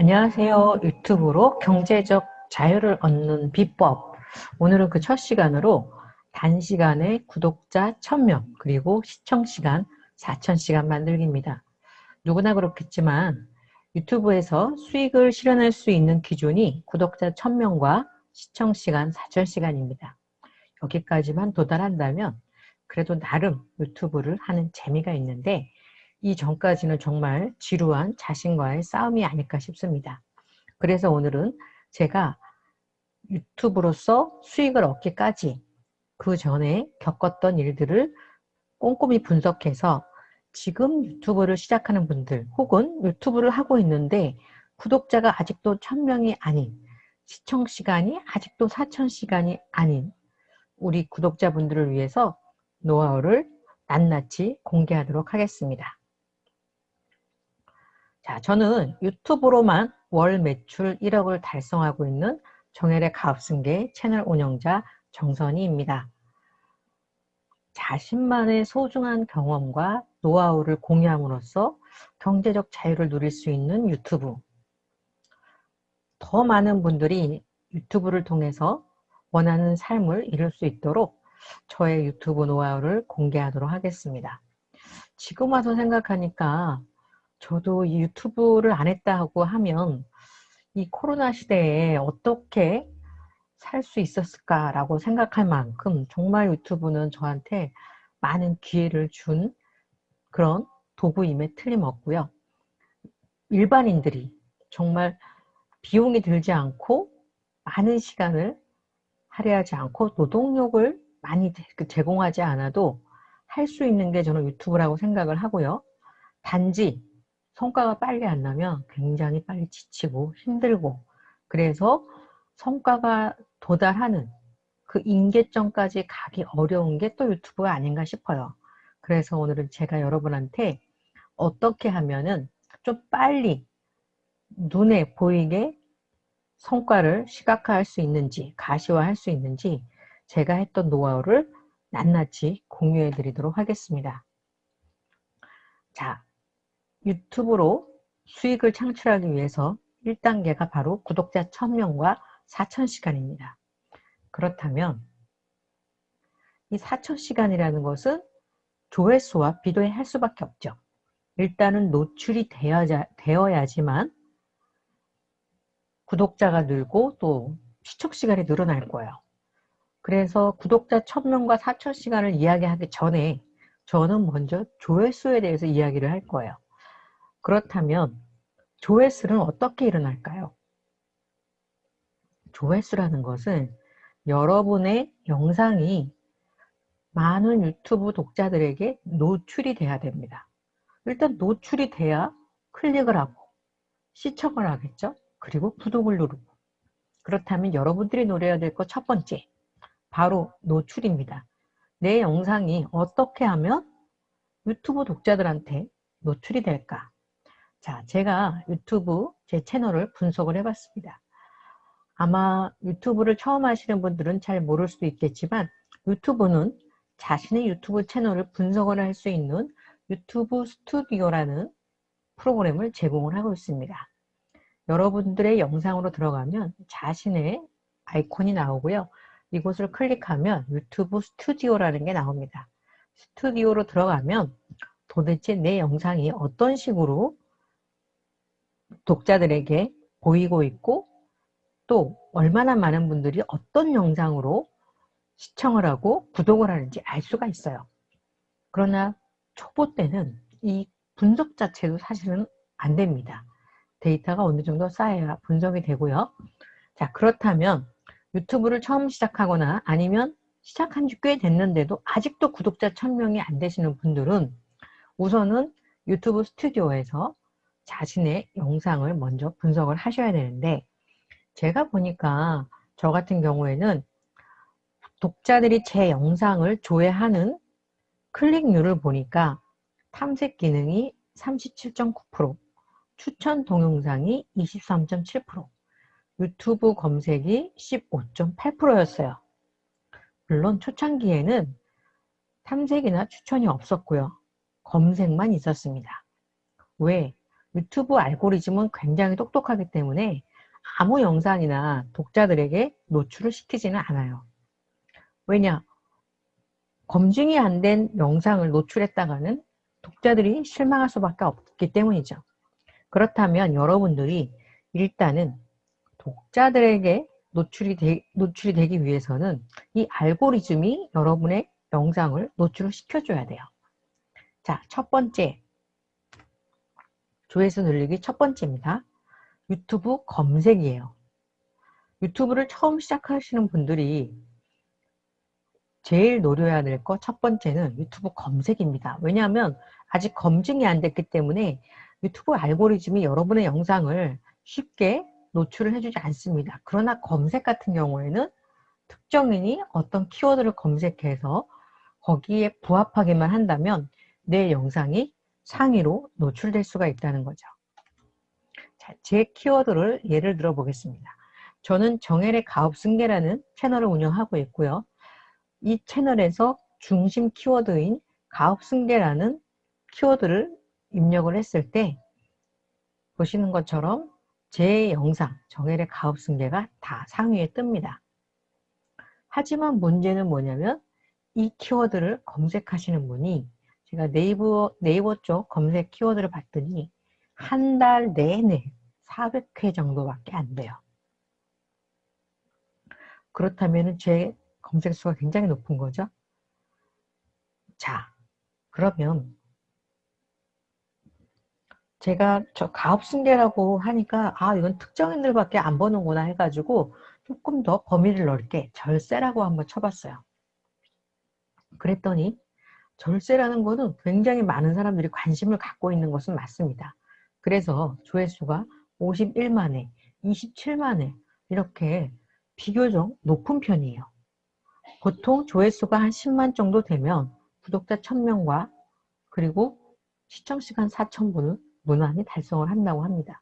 안녕하세요. 유튜브로 경제적 자유를 얻는 비법. 오늘은 그 첫 시간으로 단시간에 구독자 1000명 그리고 시청시간 4000시간 만들기입니다. 누구나 그렇겠지만 유튜브에서 수익을 실현할 수 있는 기준이 구독자 1000명과 시청시간 4000시간입니다. 여기까지만 도달한다면 그래도 나름 유튜브를 하는 재미가 있는데 이 전까지는 정말 지루한 자신과의 싸움이 아닐까 싶습니다. 그래서 오늘은 제가 유튜브로서 수익을 얻기까지 그 전에 겪었던 일들을 꼼꼼히 분석해서 지금 유튜브를 시작하는 분들 혹은 유튜브를 하고 있는데 구독자가 아직도 1000명이 아닌 시청시간이 아직도 4000시간이 아닌 우리 구독자분들을 위해서 노하우를 낱낱이 공개하도록 하겠습니다. 자, 저는 유튜브로만 월 매출 1억을 달성하고 있는 정혜의 가업승계 채널 운영자 정선희입니다. 자신만의 소중한 경험과 노하우를 공유함으로써 경제적 자유를 누릴 수 있는 유튜브. 더 많은 분들이 유튜브를 통해서 원하는 삶을 이룰 수 있도록 저의 유튜브 노하우를 공개하도록 하겠습니다. 지금 와서 생각하니까 저도 이 유튜브를 안 했다고 하면 이 코로나 시대에 어떻게 살 수 있었을까라고 생각할 만큼 정말 유튜브는 저한테 많은 기회를 준 그런 도구임에 틀림없고요. 일반인들이 정말 비용이 들지 않고 많은 시간을 할애하지 않고 노동력을 많이 제공하지 않아도 할 수 있는 게 저는 유튜브라고 생각을 하고요. 단지 성과가 빨리 안 나면 굉장히 빨리 지치고 힘들고 그래서 성과가 도달하는 그 임계점까지 가기 어려운 게 또 유튜브가 아닌가 싶어요. 그래서 오늘은 제가 여러분한테 어떻게 하면은 좀 빨리 눈에 보이게 성과를 시각화할 수 있는지 가시화할 수 있는지 제가 했던 노하우를 낱낱이 공유해 드리도록 하겠습니다. 자, 유튜브로 수익을 창출하기 위해서 1단계가 바로 구독자 1000명과 4000시간입니다. 그렇다면 이 4000시간이라는 것은 조회수와 비교할 수밖에 없죠. 일단은 노출이 되어야지만 구독자가 늘고 또 시청시간이 늘어날 거예요. 그래서 구독자 1000명과 4000시간을 이야기하기 전에 저는 먼저 조회수에 대해서 이야기를 할 거예요. 그렇다면 조회수는 어떻게 일어날까요? 조회수라는 것은 여러분의 영상이 많은 유튜브 독자들에게 노출이 돼야 됩니다. 일단 노출이 돼야 클릭을 하고 시청을 하겠죠. 그리고 구독을 누르고 그렇다면 여러분들이 노려야 될 것 첫 번째 바로 노출입니다. 내 영상이 어떻게 하면 유튜브 독자들한테 노출이 될까? 자, 제가 유튜브 제 채널을 분석을 해봤습니다. 아마 유튜브를 처음 하시는 분들은 잘 모를 수도 있겠지만 유튜브는 자신의 유튜브 채널을 분석을 할 수 있는 유튜브 스튜디오라는 프로그램을 제공을 하고 있습니다. 여러분들의 영상으로 들어가면 자신의 아이콘이 나오고요. 이곳을 클릭하면 유튜브 스튜디오라는 게 나옵니다. 스튜디오로 들어가면 도대체 내 영상이 어떤 식으로 독자들에게 보이고 있고 또 얼마나 많은 분들이 어떤 영상으로 시청을 하고 구독을 하는지 알 수가 있어요. 그러나 초보 때는 이 분석 자체도 사실은 안 됩니다. 데이터가 어느 정도 쌓여야 분석이 되고요. 자 그렇다면 유튜브를 처음 시작하거나 아니면 시작한 지 꽤 됐는데도 아직도 구독자 1000명이 안 되시는 분들은 우선은 유튜브 스튜디오에서 자신의 영상을 먼저 분석을 하셔야 되는데 제가 보니까 저 같은 경우에는 독자들이 제 영상을 조회하는 클릭률을 보니까 탐색 기능이 37.9% 추천 동영상이 23.7% 유튜브 검색이 15.8%였어요. 물론 초창기에는 탐색이나 추천이 없었고요. 검색만 있었습니다. 왜? 유튜브 알고리즘은 굉장히 똑똑하기 때문에 아무 영상이나 독자들에게 노출을 시키지는 않아요. 왜냐? 검증이 안 된 영상을 노출했다가는 독자들이 실망할 수밖에 없기 때문이죠. 그렇다면 여러분들이 일단은 독자들에게 노출이, 되, 노출이 되기 위해서는 이 알고리즘이 여러분의 영상을 노출을 시켜줘야 돼요. 자, 첫 번째. 조회수 늘리기 첫 번째입니다. 유튜브 검색이에요. 유튜브를 처음 시작하시는 분들이 제일 노려야 될것첫 번째는 유튜브 검색입니다. 왜냐하면 아직 검증이 안 됐기 때문에 유튜브 알고리즘이 여러분의 영상을 쉽게 노출을 해주지 않습니다. 그러나 검색 같은 경우에는 특정인이 어떤 키워드를 검색해서 거기에 부합하게만 한다면 내 영상이 상위로 노출될 수가 있다는 거죠. 자, 제 키워드를 예를 들어 보겠습니다. 저는 정혜의 가업승계라는 채널을 운영하고 있고요. 이 채널에서 중심 키워드인 가업승계라는 키워드를 입력을 했을 때 보시는 것처럼 제 영상 정혜의 가업승계가 다 상위에 뜹니다. 하지만 문제는 뭐냐면 이 키워드를 검색하시는 분이 제가 네이버, 네이버 쪽 검색 키워드를 봤더니 한 달 내내 400회 정도밖에 안 돼요. 그렇다면 제 검색 수가 굉장히 높은 거죠. 자, 그러면 제가 저 가업승계라고 하니까 아 이건 특정인들밖에 안 보는구나 해가지고 조금 더 범위를 넓게 절세라고 한번 쳐봤어요. 그랬더니 절세라는 거는 굉장히 많은 사람들이 관심을 갖고 있는 것은 맞습니다. 그래서 조회수가 51만회, 27만회 이렇게 비교적 높은 편이에요. 보통 조회수가 한 10만 정도 되면 구독자 1000명과 그리고 시청시간 4000분을 무난히 달성을 한다고 합니다.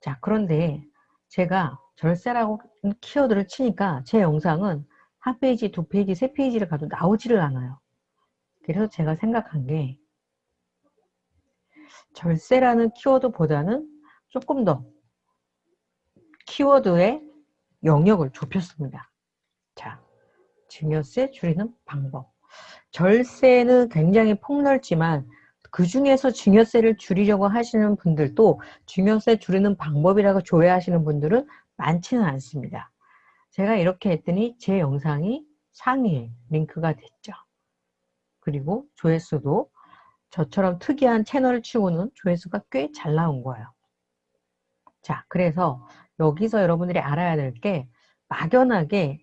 자 그런데 제가 절세라고 키워드를 치니까 제 영상은 한 페이지, 두 페이지, 세 페이지를 가도 나오지를 않아요. 그래서 제가 생각한 게 절세라는 키워드보다는 조금 더 키워드의 영역을 좁혔습니다. 자, 증여세 줄이는 방법. 절세는 굉장히 폭넓지만 그 중에서 증여세를 줄이려고 하시는 분들도 증여세 줄이는 방법이라고 조회하시는 분들은 많지는 않습니다. 제가 이렇게 했더니 제 영상이 상위에 링크가 됐죠. 그리고 조회수도 저처럼 특이한 채널을 치고는 조회수가 꽤 잘 나온 거예요. 자, 그래서 여기서 여러분들이 알아야 될 게 막연하게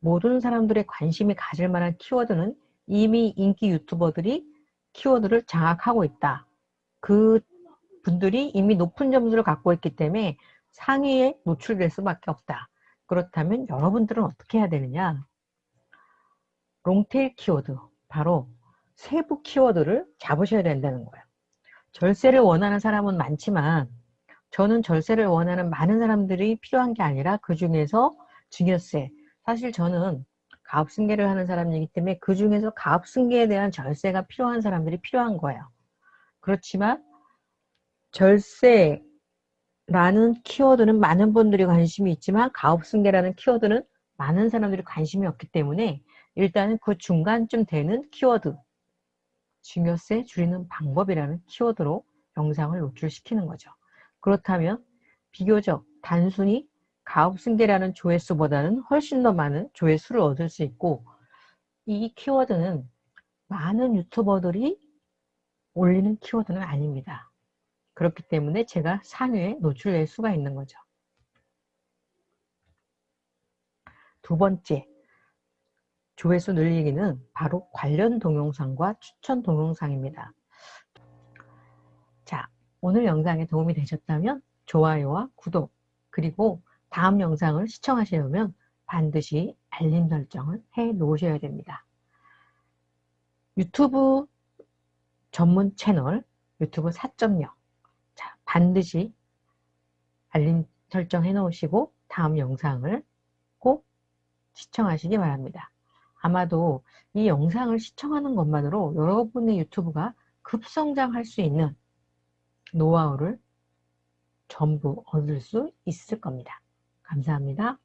모든 사람들의 관심이 가질 만한 키워드는 이미 인기 유튜버들이 키워드를 장악하고 있다. 그 분들이 이미 높은 점수를 갖고 있기 때문에 상위에 노출될 수밖에 없다. 그렇다면 여러분들은 어떻게 해야 되느냐? 롱테일 키워드, 바로 세부 키워드를 잡으셔야 된다는 거예요. 절세를 원하는 사람은 많지만 저는 절세를 원하는 많은 사람들이 필요한 게 아니라 그 중에서 증여세 사실 저는 가업승계를 하는 사람이기 때문에 그 중에서 가업승계에 대한 절세가 필요한 사람들이 필요한 거예요. 그렇지만 절세라는 키워드는 많은 분들이 관심이 있지만 가업승계라는 키워드는 많은 사람들이 관심이 없기 때문에 일단은 그 중간쯤 되는 키워드 증여세 줄이는 방법이라는 키워드로 영상을 노출시키는 거죠. 그렇다면 비교적 단순히 가업승계라는 조회수보다는 훨씬 더 많은 조회수를 얻을 수 있고 이 키워드는 많은 유튜버들이 올리는 키워드는 아닙니다. 그렇기 때문에 제가 상위에 노출될 수가 있는 거죠. 두 번째, 조회수 늘리기는 바로 관련 동영상과 추천 동영상입니다. 자, 오늘 영상에 도움이 되셨다면 좋아요와 구독 그리고 다음 영상을 시청하시려면 반드시 알림 설정을 해 놓으셔야 됩니다. 유튜브 전문 채널 유튜브 4.0 자, 반드시 알림 설정 해 놓으시고 다음 영상을 꼭 시청하시기 바랍니다. 아마도 이 영상을 시청하는 것만으로 여러분의 유튜브가 급성장할 수 있는 노하우를 전부 얻을 수 있을 겁니다. 감사합니다.